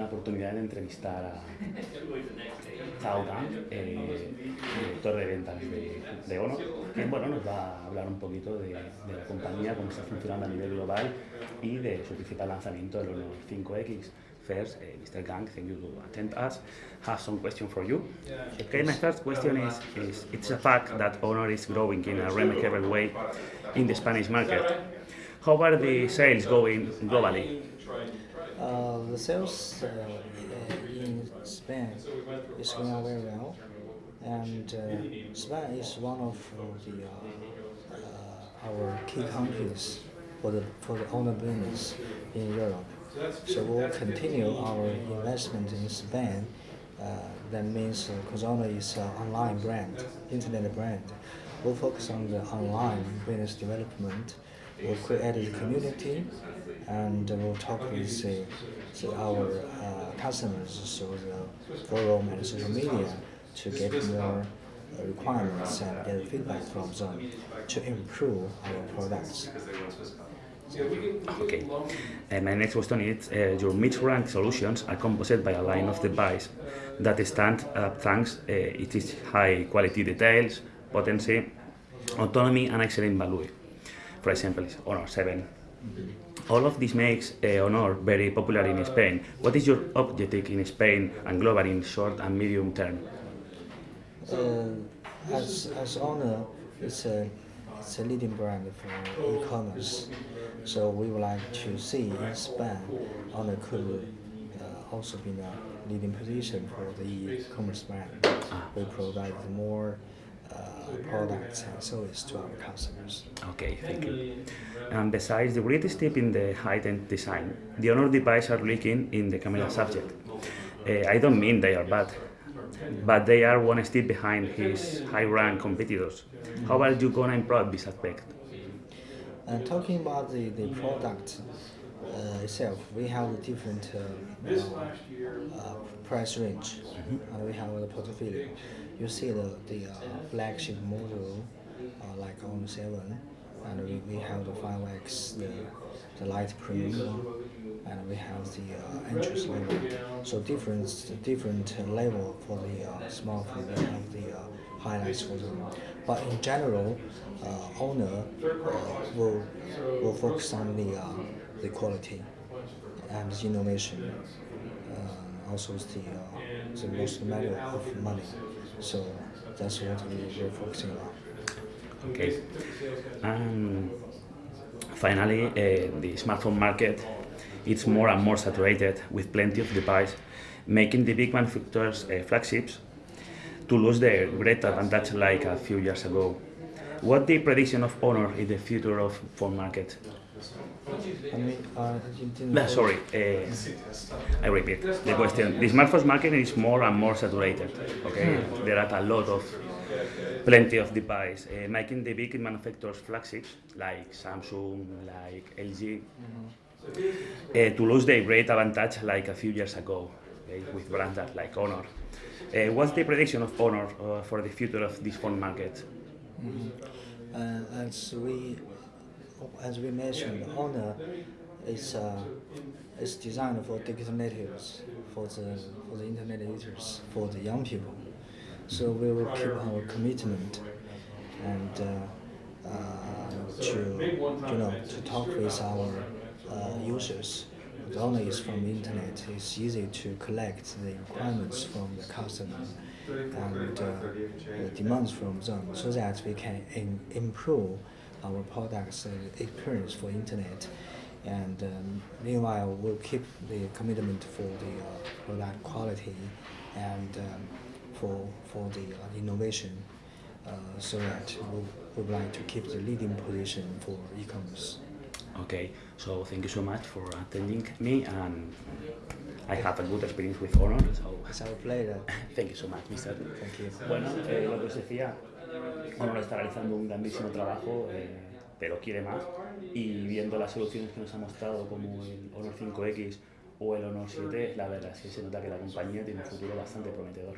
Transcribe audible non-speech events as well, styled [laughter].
la oportunidad de entrevistar a Zhao Gang, eh, director de ventas de, de, Honor, que bueno, nos va a hablar un poquito de, de, la compañía, cómo está funcionando a nivel global y de su principal lanzamiento, el Honor 5X. First, uh, Mr. Gang, thank you to attend us. Have some question for you. Okay, my first question is, is it's a fact that Honor is growing in a remarkable way in the Spanish market. How are the sales going globally? Uh, the sales uh, in Spain is going very well, and uh, Spain is one of the uh, our key countries for the for the Honor business in Europe. So we'll continue our investment in Spain. Uh, that means uh, Cozona is an online brand, internet brand. We'll focus on the online business development. We'll create a community, and we'll talk with uh, our uh, customers through the forum and social media to get more uh, requirements and get feedback from them to improve our products. Okay. And my next question is, uh, your mid-rank solutions are composed by a line of device that stand up thanks uh, it is high quality details, potency, autonomy and excellent value. For example, Honor 7. All of this makes uh, Honor very popular in Spain. What is your objective in Spain and global in short and medium term? Uh, as, as Honor, it's a, it's a leading brand for e-commerce. So we would like to see in Spain Honor could uh, also be in a leading position for the e-commerce brand. We provide more products and services to our customers. Okay, thank you. And besides the great step in the high-end design, the Honor devices are leaking in the camera subject. Uh, I don't mean they are bad, but they are one step behind his high-rank competitors. How are you going to improve this aspect? And talking about the, the product uh, itself, we have a different uh, uh, price range, mm -hmm. and we have the portfolio. You see the, the flagship model like Honor 7, and we, we have the 5X, the, the light premium and we have the uh, entrance level. So different different level for the uh, smartphone. We have the uh, highlights for them. But in general, uh, Honor uh, will will focus on the uh, the quality and innovation. Uh, also, the uh, the most matter of money. So that's what we, we're focusing on. Okay. Um, finally, uh, the smartphone market it's more and more saturated with plenty of devices, making the big manufacturers uh, flagships to lose their great advantage like a few years ago. What the prediction of Honor in the future of phone market? Uh, no, sorry, uh, I repeat the question. The smartphone market is more and more saturated. Okay, hmm. there are a lot of, plenty of devices, uh, making the big manufacturers flagships like Samsung, like LG, mm -hmm. to lose their great advantage like a few years ago okay, with brands like Honor. Uh, what's the prediction of Honor uh, for the future of this phone market? Mm -hmm. as we as we mentioned, Honor is uh, is designed for digital natives, for the for the internet users, for the young people. So we will keep our commitment and uh, uh, to you know to talk with our uh, users only is from the internet, it's easy to collect the requirements from the customer and uh, the demands from them so that we can improve our products uh, experience for internet. And um, meanwhile, we'll keep the commitment for the uh, product quality and um, for, for the uh, innovation uh, so that we would like to keep the leading position for e-commerce. Okay, so thank you so much for attending me and I have a good experience with Honor. So it's our pleasure. [laughs] thank you so much, Mr. Thank you. Bueno, eh, lo que os decía, Honor está realizando un grandísimo trabajo, eh, pero quiere más y viendo las soluciones que nos ha mostrado como el Honor 5X o el Honor 7, la verdad es que se nota que la compañía tiene un futuro bastante prometedor.